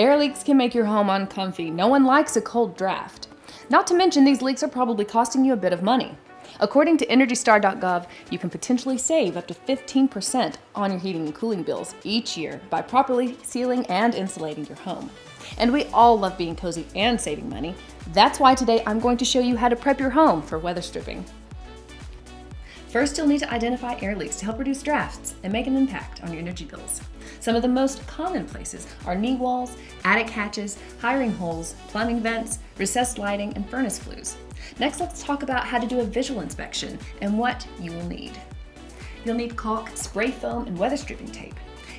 Air leaks can make your home uncomfy. No one likes a cold draft. Not to mention these leaks are probably costing you a bit of money. According to EnergyStar.gov, you can potentially save up to 15% on your heating and cooling bills each year by properly sealing and insulating your home. And we all love being cozy and saving money. That's why today I'm going to show you how to prep your home for weather stripping. First, you'll need to identify air leaks to help reduce drafts and make an impact on your energy bills. Some of the most common places are knee walls, attic hatches, wiring holes, plumbing vents, recessed lighting, and furnace flues. Next, let's talk about how to do a visual inspection and what you will need. You'll need caulk, spray foam, and weather stripping tape.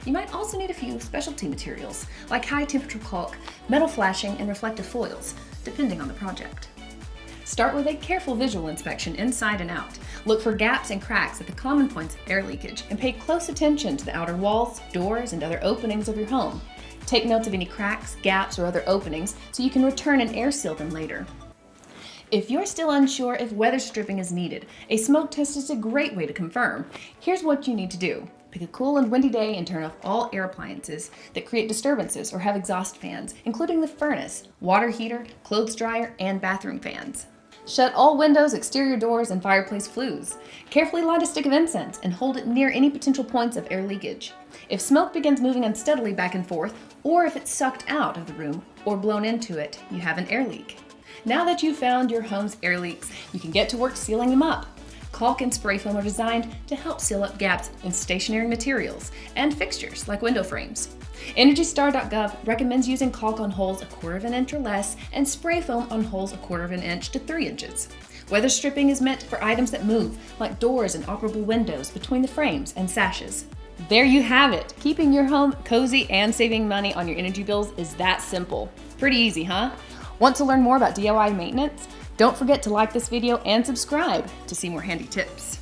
You might also need a few specialty materials, like high temperature caulk, metal flashing, and reflective foils, depending on the project. Start with a careful visual inspection inside and out. Look for gaps and cracks at the common points of air leakage and pay close attention to the outer walls, doors, and other openings of your home. Take notes of any cracks, gaps, or other openings so you can return and air seal them later. If you're still unsure if weather stripping is needed, a smoke test is a great way to confirm. Here's what you need to do. Pick a cool and windy day and turn off all air appliances that create disturbances or have exhaust fans, including the furnace, water heater, clothes dryer, and bathroom fans. Shut all windows, exterior doors, and fireplace flues. Carefully light a stick of incense and hold it near any potential points of air leakage. If smoke begins moving unsteadily back and forth, or if it's sucked out of the room or blown into it, you have an air leak. Now that you've found your home's air leaks, you can get to work sealing them up. Caulk and spray foam are designed to help seal up gaps in stationary materials and fixtures like window frames. EnergyStar.gov recommends using caulk on holes a quarter of an inch or less and spray foam on holes a quarter of an inch to three inches. Weather stripping is meant for items that move, like doors and operable windows between the frames and sashes. There you have it. Keeping your home cozy and saving money on your energy bills is that simple. Pretty easy, huh? Want to learn more about DIY maintenance? Don't forget to like this video and subscribe to see more handy tips.